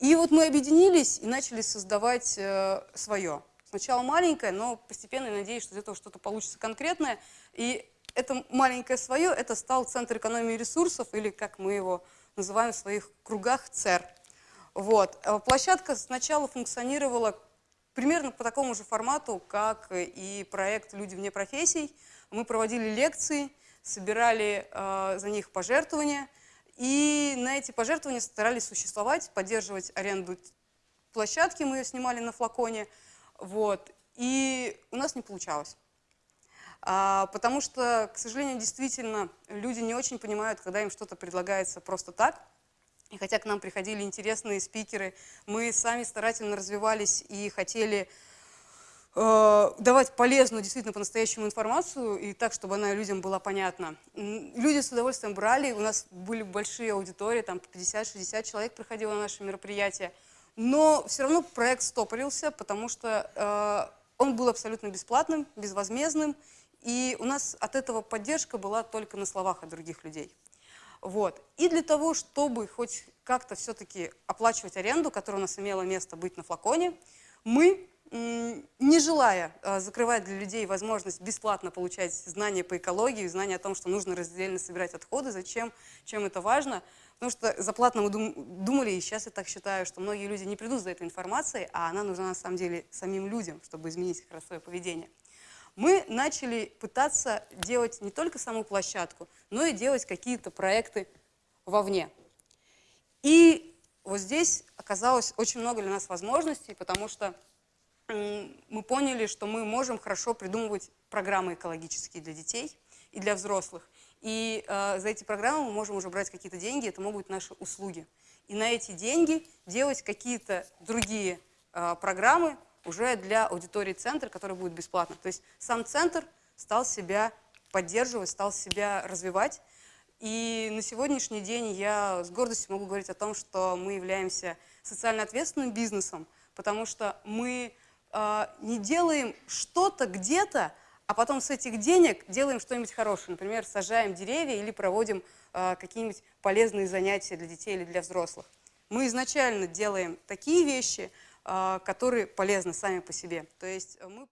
И вот мы объединились и начали создавать э, свое. Сначала маленькое, но постепенно, я надеюсь, что из этого что-то получится конкретное. И это маленькое свое, это стал Центр экономии ресурсов, или как мы его называем в своих кругах, ЦЕР. Вот. Э, площадка сначала функционировала примерно по такому же формату, как и проект «Люди вне профессий». Мы проводили лекции, собирали э, за них пожертвования, и на эти пожертвования старались существовать, поддерживать аренду площадки, мы ее снимали на флаконе, вот, и у нас не получалось. А, потому что, к сожалению, действительно, люди не очень понимают, когда им что-то предлагается просто так. И хотя к нам приходили интересные спикеры, мы сами старательно развивались и хотели э, давать полезную, действительно, по-настоящему информацию, и так, чтобы она людям была понятна. Люди с удовольствием брали, у нас были большие аудитории, там 50-60 человек приходило на наши мероприятия, но все равно проект стопорился, потому что э, он был абсолютно бесплатным, безвозмездным, и у нас от этого поддержка была только на словах от других людей. Вот. И для того, чтобы хоть как-то все-таки оплачивать аренду, которая у нас имела место быть на флаконе, мы, не желая а, закрывать для людей возможность бесплатно получать знания по экологии, знания о том, что нужно раздельно собирать отходы, зачем, чем это важно, потому что заплатно мы думали, и сейчас я так считаю, что многие люди не придут за этой информацией, а она нужна на самом деле самим людям, чтобы изменить их свое поведение мы начали пытаться делать не только саму площадку, но и делать какие-то проекты вовне. И вот здесь оказалось очень много для нас возможностей, потому что мы поняли, что мы можем хорошо придумывать программы экологические для детей и для взрослых. И э, за эти программы мы можем уже брать какие-то деньги, это могут быть наши услуги. И на эти деньги делать какие-то другие э, программы, уже для аудитории центра, который будет бесплатно. То есть сам центр стал себя поддерживать, стал себя развивать. И на сегодняшний день я с гордостью могу говорить о том, что мы являемся социально ответственным бизнесом, потому что мы э, не делаем что-то где-то, а потом с этих денег делаем что-нибудь хорошее. Например, сажаем деревья или проводим э, какие-нибудь полезные занятия для детей или для взрослых. Мы изначально делаем такие вещи, а, которые полезны сами по себе. То есть мы